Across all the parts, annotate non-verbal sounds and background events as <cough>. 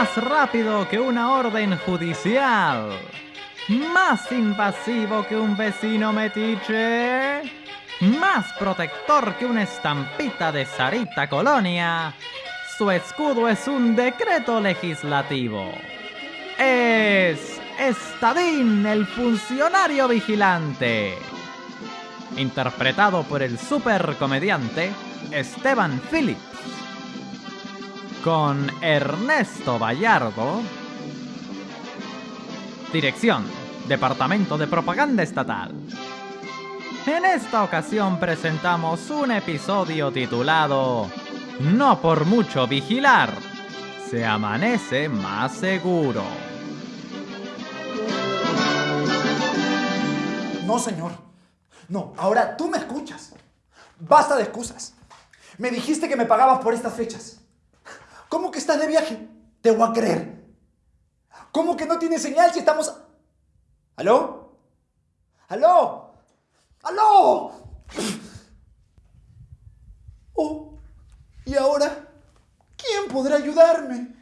más rápido que una orden judicial, más invasivo que un vecino metiche, más protector que una estampita de Sarita Colonia. Su escudo es un decreto legislativo. Es Estadín, el funcionario vigilante. Interpretado por el supercomediante Esteban Phillips con Ernesto Vallardo. Dirección, Departamento de Propaganda Estatal. En esta ocasión presentamos un episodio titulado No por mucho vigilar, se amanece más seguro. No, señor. No, ahora tú me escuchas. Basta de excusas. Me dijiste que me pagabas por estas fechas. ¿Cómo que estás de viaje? Te voy a creer. ¿Cómo que no tiene señal si estamos... ¿Aló? ¿Aló? ¿Aló? Oh, ¿y ahora? ¿Quién podrá ayudarme?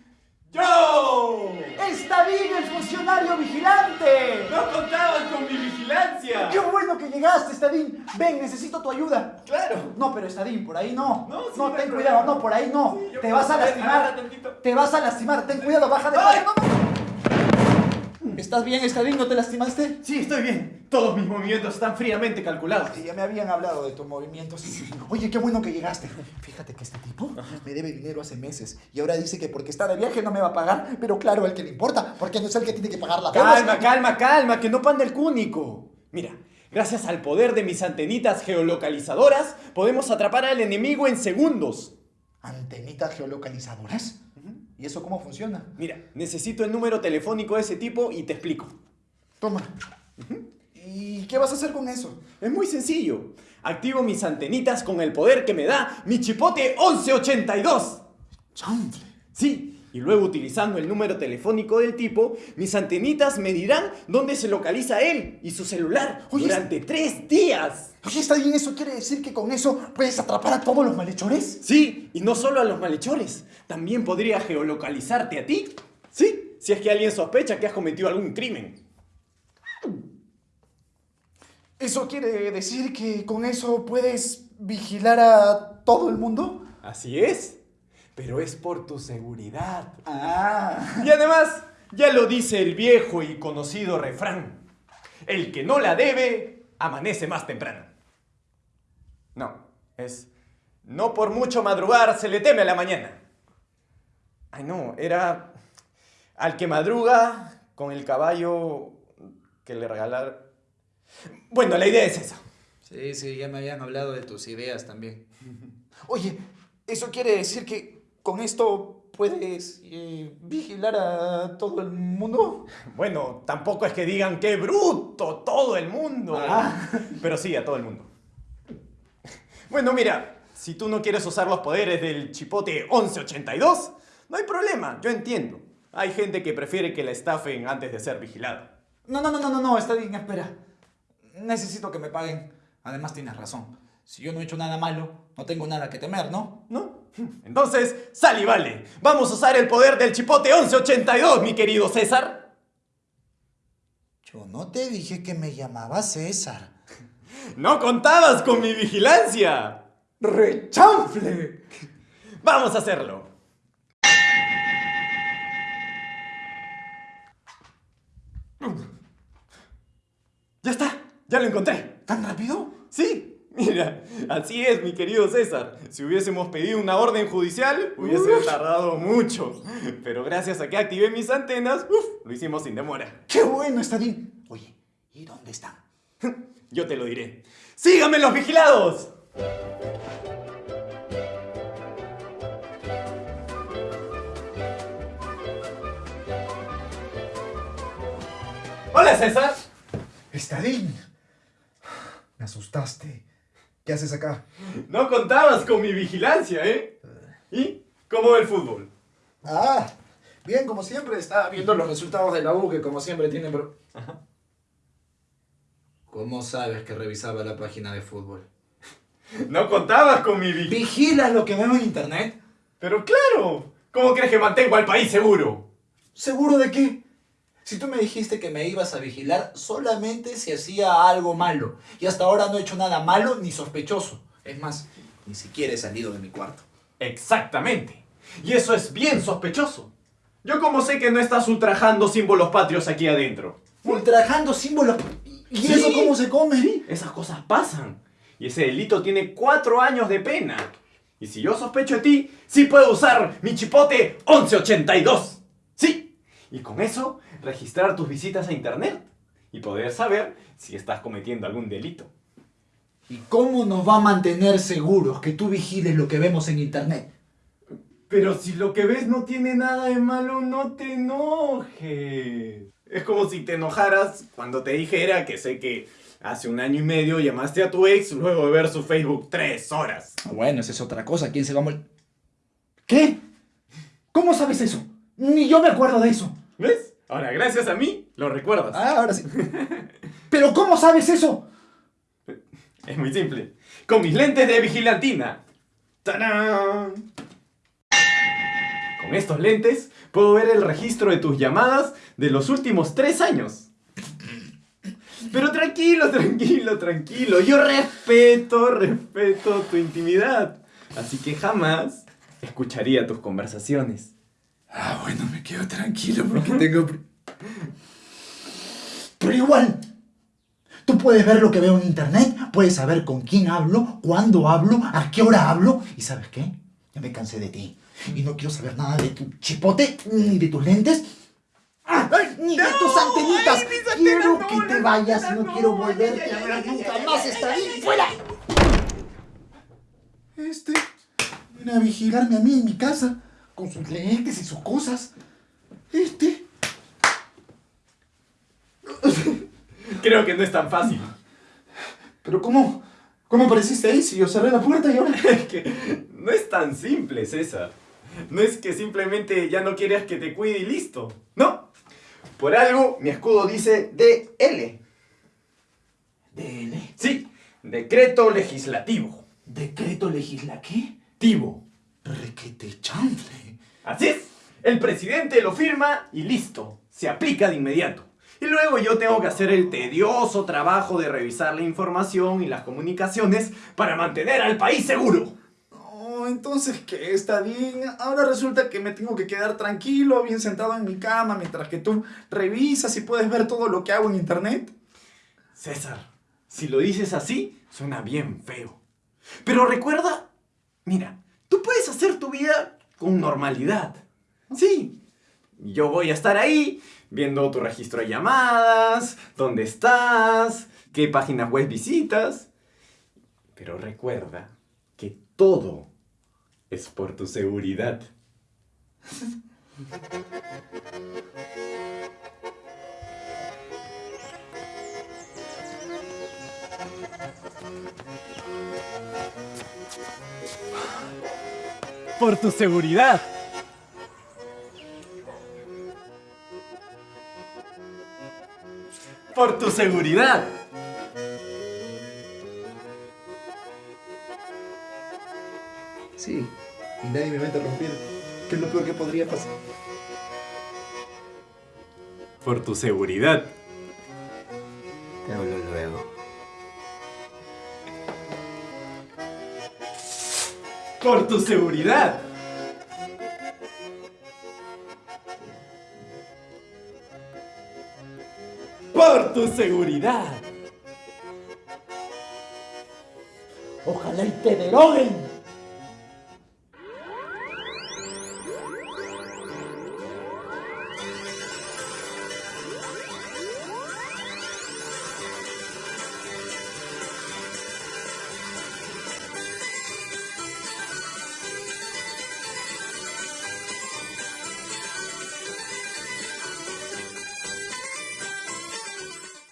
¡Yo! ¡Está bien el funcionario vigilante! ¡No contabas con mi vigilancia! ¡Qué bueno que llegaste, Estadín! Ven, necesito tu ayuda. ¡Claro! No, pero Estadín, por ahí no. No, sí, no ten cuidado, no, por ahí no. Sí, Te vas a lastimar. Te vas a lastimar, ten cuidado, baja de ¡Ay! no, no. ¿Estás bien, Estadín? ¿No te lastimaste? Sí, estoy bien. Todos mis movimientos están fríamente calculados. Sí, ya me habían hablado de tus movimientos. Oye, qué bueno que llegaste. Fíjate que este tipo me debe dinero hace meses y ahora dice que porque está de viaje no me va a pagar, pero claro, el que le importa, porque no es el que tiene que pagar la deuda. Calma, calma, calma, que no panda el cúnico. Mira, gracias al poder de mis antenitas geolocalizadoras, podemos atrapar al enemigo en segundos. ¿Antenitas geolocalizadoras? ¿Y eso cómo funciona? Mira, necesito el número telefónico de ese tipo y te explico. Toma. ¿Y qué vas a hacer con eso? Es muy sencillo. Activo mis antenitas con el poder que me da mi chipote 1182. Chanfle. Sí, y luego utilizando el número telefónico del tipo, mis antenitas me dirán dónde se localiza él y su celular Oye, durante tres días. Oye, ¿está bien eso? ¿Quiere decir que con eso puedes atrapar a todos los malhechores? Sí, y no solo a los malhechores, también podría geolocalizarte a ti. Sí, si es que alguien sospecha que has cometido algún crimen. ¿Eso quiere decir que con eso puedes vigilar a todo el mundo? Así es, pero es por tu seguridad. Ah. Y además, ya lo dice el viejo y conocido refrán. El que no la debe, amanece más temprano. No, es... No por mucho madrugar se le teme a la mañana. Ay, no, era... Al que madruga con el caballo que le regalar... Bueno, la idea es esa. Sí, sí, ya me habían hablado de tus ideas también. Oye, ¿eso quiere decir que con esto puedes eh, vigilar a todo el mundo? <laughs> Bueno, tampoco es que digan qué bruto todo el mundo. Ah. <laughs> Pero sí, a todo el mundo. <laughs> Bueno, mira, si tú no quieres usar los poderes del chipote 1182, no hay problema, yo entiendo. Hay gente que prefiere que la estafen antes de ser vigilada. No, no, no, no, no, no, está bien, espera. Necesito que me paguen. Además tienes razón. Si yo no he hecho nada malo, no tengo nada que temer, ¿no? ¿No? Entonces, sal y vale. Vamos a usar el poder del chipote 1182, mi querido César. Yo no te dije que me llamaba César. No contabas con mi vigilancia. ¡Rechanfle! Vamos a hacerlo. Ya está, ya lo encontré. ¿Tan rápido? Sí, <laughs> mira, así es, mi querido César. Si hubiésemos pedido una orden judicial, hubiese tardado mucho. Pero gracias a que activé mis antenas, uf, lo hicimos sin demora. ¡Qué bueno, está bien! Oye, ¿y dónde están? <laughs> Yo te lo diré. ¡Síganme los vigilados! Hola, César. Estadín. Me asustaste. ¿Qué haces acá? No contabas con mi vigilancia, ¿eh? ¿Y cómo va el fútbol? Ah, bien, como siempre, estaba viendo los resultados de la U, que como siempre tienen... pro- ¿Cómo sabes que revisaba la página de fútbol? No contabas con mi vigilancia. ¿Vigilas lo que veo en internet? Pero claro, ¿cómo crees que mantengo al país seguro? ¿Seguro de qué? Si tú me dijiste que me ibas a vigilar solamente si hacía algo malo. Y hasta ahora no he hecho nada malo ni sospechoso. Es más, ni siquiera he salido de mi cuarto. Exactamente. Y eso es bien sospechoso. Yo como sé que no estás ultrajando símbolos patrios aquí adentro. Ultrajando símbolos. ¿Y Sí. eso cómo se come? Sí, esas cosas pasan. Y ese delito tiene cuatro años de pena. Y si yo sospecho de ti, sí puedo usar mi chipote 1182. Sí. Y con eso, registrar tus visitas a internet. Y poder saber si estás cometiendo algún delito. ¿Y cómo nos va a mantener seguros que tú vigiles lo que vemos en internet? Pero si lo que ves no tiene nada de malo, no te enojes. Es como si te enojaras cuando te dijera que sé que hace un año y medio llamaste a tu ex luego de ver su Facebook tres horas. Ah, Bueno, esa es otra cosa. ¿Quién se va a mol- ¿Qué? ¿Cómo sabes eso? Ni yo me acuerdo de eso. ¿Ves? Ahora, gracias a mí, lo recuerdas. Ah, ahora sí. ¿Pero cómo sabes eso? Es muy simple. Con mis lentes de vigilantina. ¡Tarán! Con estos lentes puedo ver el registro de tus llamadas de los últimos tres años. Pero tranquilo, tranquilo, tranquilo. Yo respeto, respeto tu intimidad. Así que jamás escucharía tus conversaciones. Ah, bueno, me quedo tranquilo porque tengo... Pero igual, tú puedes ver lo que veo en internet, puedes saber con quién hablo, cuándo hablo, a qué hora hablo. ¿Y sabes qué? Ya me cansé de ti. Y no quiero saber nada de tu chipote, ni de tus lentes, ¡Ah! ni de tus antenitas. quiero que te vayas, no, quiero volverte a ver nunca más. Está bien, fuera. Este viene a vigilarme a mí en mi casa, con sus lentes y sus cosas. Este. <laughs> Creo que no es tan fácil. Pero ¿cómo? ¿Cómo apareciste ahí si yo cerré la puerta y ahora? <laughs> Es que no es tan simple, César. No es que simplemente ya no quieras que te cuide y listo. No. Por algo, mi escudo dice DL. DL. Sí, decreto legislativo. Decreto legislativo. Tivo. Requete chanfle. Así es. El presidente lo firma y listo. Se aplica de inmediato. Y luego yo tengo que hacer el tedioso trabajo de revisar la información y las comunicaciones para mantener al país seguro. Oh, entonces que está bien. Ahora resulta que me tengo que quedar tranquilo, bien sentado en mi cama, mientras que tú revisas y puedes ver todo lo que hago en internet. César, si lo dices así, suena bien feo. Pero recuerda, mira, tú puedes hacer tu vida con normalidad. Sí, yo voy a estar ahí viendo tu registro de llamadas, dónde estás, qué páginas web visitas. Pero recuerda que todo es por tu seguridad. <laughs> Por tu seguridad. Por tu seguridad. Sí, y nadie me va a interrumpir. ¿Qué es lo peor que podría pasar? Por tu seguridad. Te hablo luego. Por tu seguridad. Por tu seguridad. Ojalá y te deroguen.